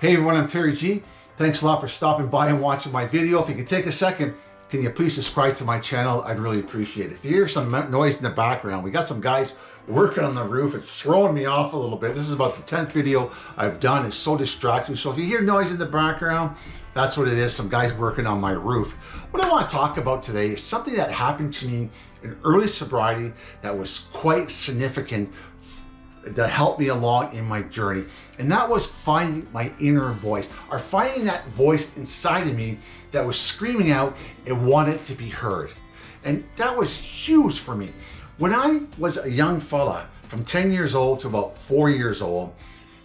Hey everyone, I'm Terry G. Thanks a lot for stopping by and watching my video. If you could take a second, can you please subscribe to my channel? I'd really appreciate it. If you hear some noise in the background, we got some guys working on the roof. It's throwing me off a little bit. This is about the 10th video I've done. It's so distracting. So if you hear noise in the background, that's what it is. Some guys working on my roof. What I want to talk about today is something that happened to me in early sobriety that was quite significant that helped me along in my journey. And that was finding my inner voice, or finding that voice inside of me that was screaming out and wanted to be heard. And that was huge for me. When I was a young fella, from 10 years old to about four years old,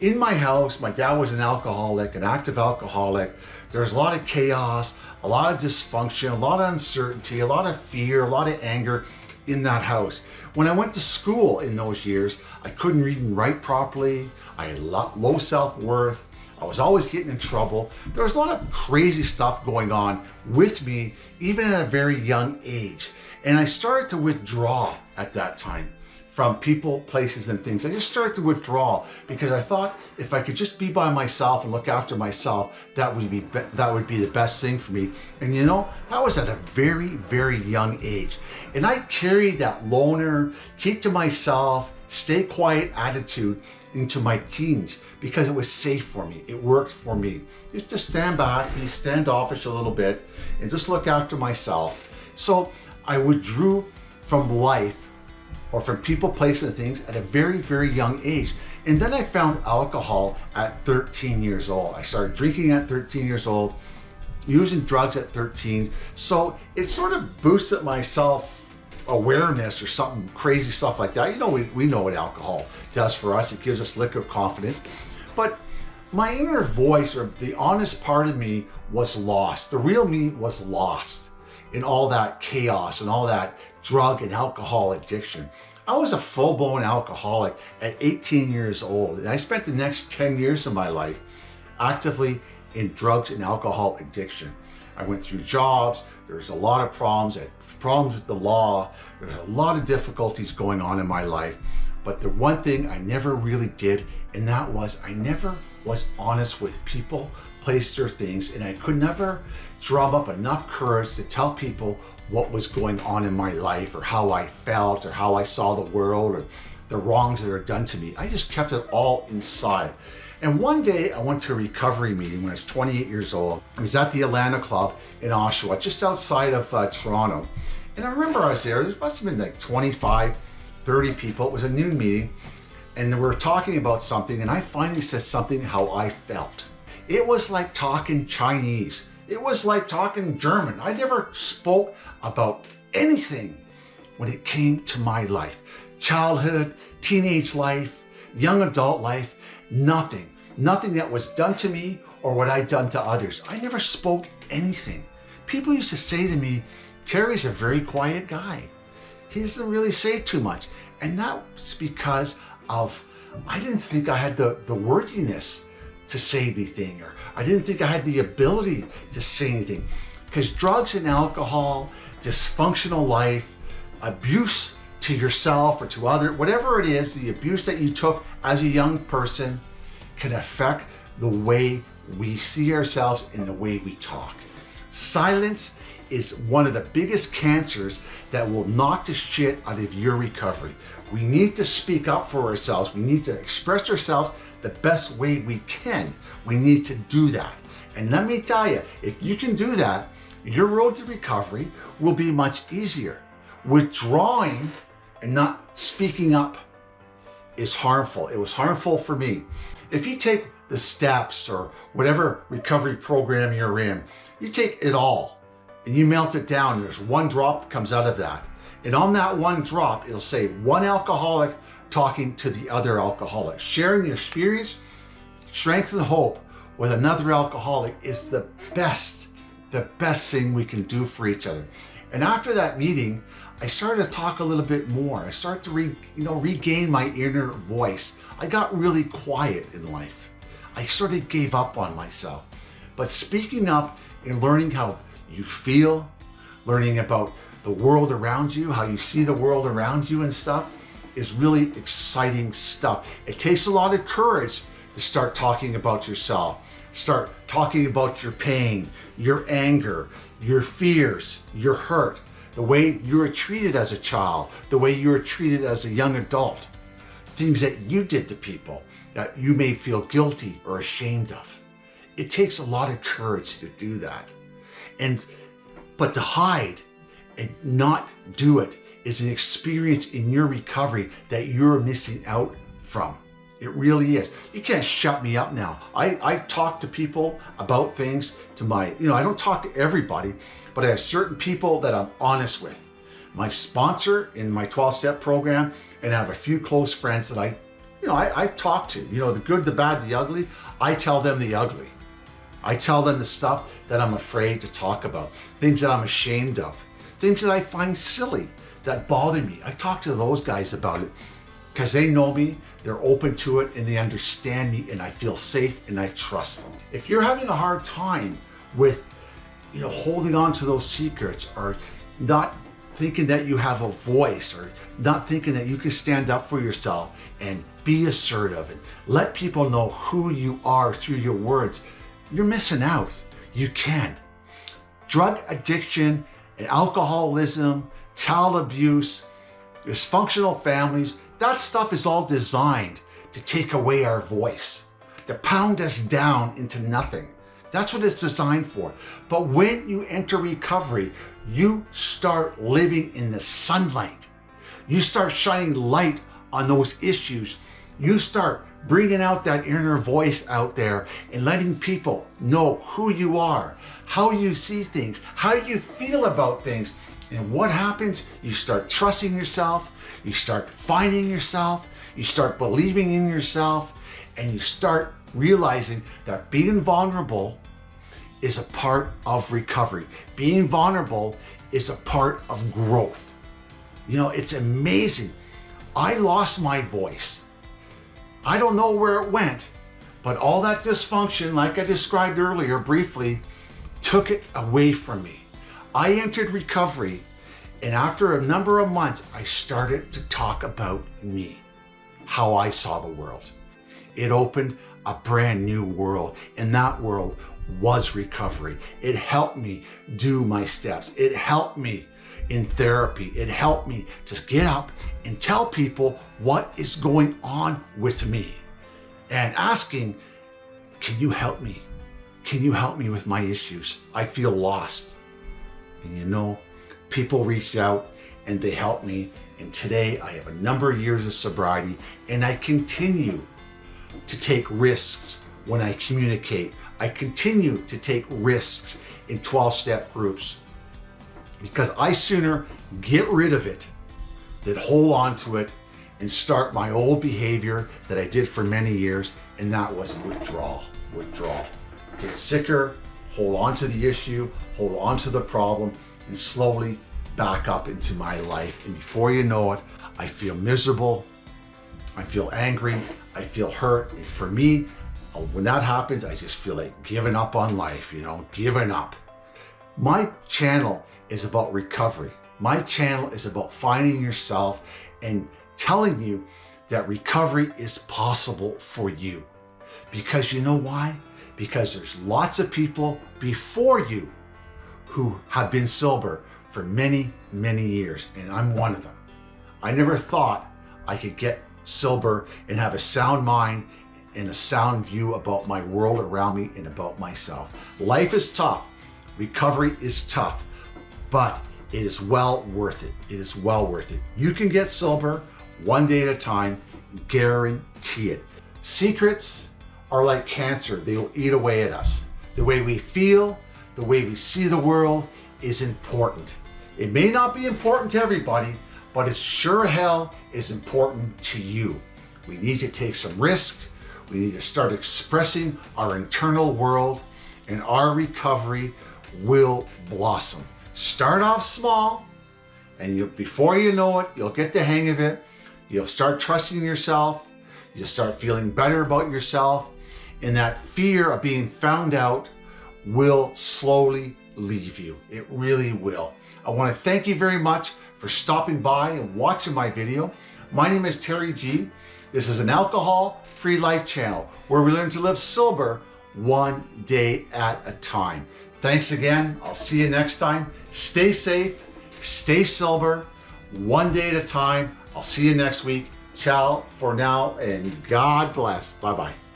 in my house, my dad was an alcoholic, an active alcoholic. There was a lot of chaos, a lot of dysfunction, a lot of uncertainty, a lot of fear, a lot of anger in that house. When I went to school in those years, I couldn't read and write properly. I had low self-worth. I was always getting in trouble. There was a lot of crazy stuff going on with me, even at a very young age. And I started to withdraw at that time from people, places, and things. I just started to withdraw because I thought if I could just be by myself and look after myself, that would be, that would be the best thing for me. And you know, I was at a very, very young age. And I carried that loner, keep to myself, stay quiet attitude into my teens because it was safe for me. It worked for me. Just to stand back, be standoffish a little bit, and just look after myself. So I withdrew from life or from people, places, and things at a very, very young age. And then I found alcohol at 13 years old. I started drinking at 13 years old, using drugs at 13. So it sort of boosted my self awareness or something crazy stuff like that. You know, we, we know what alcohol does for us. It gives us liquor confidence. But my inner voice or the honest part of me was lost. The real me was lost in all that chaos and all that drug and alcohol addiction. I was a full-blown alcoholic at 18 years old, and I spent the next 10 years of my life actively in drugs and alcohol addiction. I went through jobs, there's a lot of problems, problems with the law, there's a lot of difficulties going on in my life, but the one thing I never really did, and that was I never was honest with people, places, or things, and I could never drum up enough courage to tell people what was going on in my life or how I felt or how I saw the world or the wrongs that were done to me. I just kept it all inside. And one day I went to a recovery meeting when I was 28 years old. I was at the Alano Club in Oshawa, just outside of uh, Toronto. And I remember I was there, there must have been like 25, 30 people. It was a noon meeting and we were talking about something and I finally said something how I felt. It was like talking Chinese. It was like talking German. I never spoke about anything when it came to my life. Childhood, teenage life, young adult life, nothing. Nothing that was done to me or what I'd done to others. I never spoke anything. People used to say to me, Terry's a very quiet guy. He doesn't really say too much. And that's because of, I didn't think I had the, the worthiness to say anything, or I didn't think I had the ability to say anything. Because drugs and alcohol, dysfunctional life, abuse to yourself or to other, whatever it is, the abuse that you took as a young person can affect the way we see ourselves and the way we talk. Silence is one of the biggest cancers that will knock the shit out of your recovery. We need to speak up for ourselves. We need to express ourselves the best way we can. We need to do that. And let me tell you, if you can do that, your road to recovery will be much easier. Withdrawing and not speaking up is harmful. It was harmful for me. If you take the steps or whatever recovery program you're in, you take it all and you melt it down. There's one drop comes out of that. And on that one drop, it'll say one alcoholic talking to the other alcoholic. Sharing your experience, strength, and hope with another alcoholic is the best, the best thing we can do for each other. And after that meeting, I started to talk a little bit more. I started to re, you know, regain my inner voice. I got really quiet in life. I sort of gave up on myself. But speaking up and learning how you feel, learning about the world around you, how you see the world around you and stuff, is really exciting stuff. It takes a lot of courage to start talking about yourself, start talking about your pain, your anger, your fears, your hurt, the way you were treated as a child, the way you were treated as a young adult, things that you did to people that you may feel guilty or ashamed of. It takes a lot of courage to do that. And, but to hide and not do it is an experience in your recovery that you're missing out from. It really is. You can't shut me up now. I, I talk to people about things to my, you know, I don't talk to everybody, but I have certain people that I'm honest with. My sponsor in my 12-step program, and I have a few close friends that I, you know, I, I talk to, you know, the good, the bad, the ugly. I tell them the ugly. I tell them the stuff that I'm afraid to talk about, things that I'm ashamed of, things that I find silly, that bother me. I talk to those guys about it because they know me, they're open to it, and they understand me, and I feel safe and I trust them. If you're having a hard time with, you know, holding on to those secrets or not thinking that you have a voice or not thinking that you can stand up for yourself and be assertive and let people know who you are through your words, you're missing out. You can't. Drug addiction and alcoholism, child abuse, dysfunctional families, that stuff is all designed to take away our voice, to pound us down into nothing. That's what it's designed for. But when you enter recovery, you start living in the sunlight. You start shining light on those issues. You start bringing out that inner voice out there and letting people know who you are, how you see things, how you feel about things. And what happens? You start trusting yourself, you start finding yourself, you start believing in yourself, and you start realizing that being vulnerable is a part of recovery. Being vulnerable is a part of growth. You know, it's amazing. I lost my voice. I don't know where it went, but all that dysfunction, like I described earlier briefly, took it away from me. I entered recovery and after a number of months, I started to talk about me, how I saw the world. It opened a brand new world and that world was recovery. It helped me do my steps. It helped me in therapy. It helped me to get up and tell people what is going on with me and asking, can you help me? Can you help me with my issues? I feel lost. And you know, people reached out and they helped me. And today I have a number of years of sobriety and I continue to take risks when I communicate. I continue to take risks in 12-step groups because I sooner get rid of it than hold on to it and start my old behavior that I did for many years, and that was withdrawal, withdrawal. Get sicker, hold on to the issue, hold on to the problem, and slowly back up into my life. And before you know it, I feel miserable, I feel angry, I feel hurt. And for me, uh, when that happens, I just feel like giving up on life, you know, giving up. My channel is about recovery. My channel is about finding yourself and telling you that recovery is possible for you. Because you know why? Because there's lots of people before you who have been sober for many, many years, and I'm one of them. I never thought I could get sober and have a sound mind and a sound view about my world around me and about myself. Life is tough. Recovery is tough, but it is well worth it. It is well worth it. You can get sober one day at a time, guarantee it. Secrets are like cancer. They will eat away at us. The way we feel, the way we see the world is important. It may not be important to everybody, but it sure hell is important to you. We need to take some risks. We need to start expressing our internal world and our recovery will blossom. Start off small and you, before you know it, you'll get the hang of it. You'll start trusting yourself. You'll start feeling better about yourself and that fear of being found out will slowly leave you. It really will. I want to thank you very much for stopping by and watching my video. My name is Terry G. This is an alcohol-free life channel where we learn to live sober one day at a time. Thanks again. I'll see you next time. Stay safe, stay sober, one day at a time. I'll see you next week. Ciao for now and God bless. Bye bye.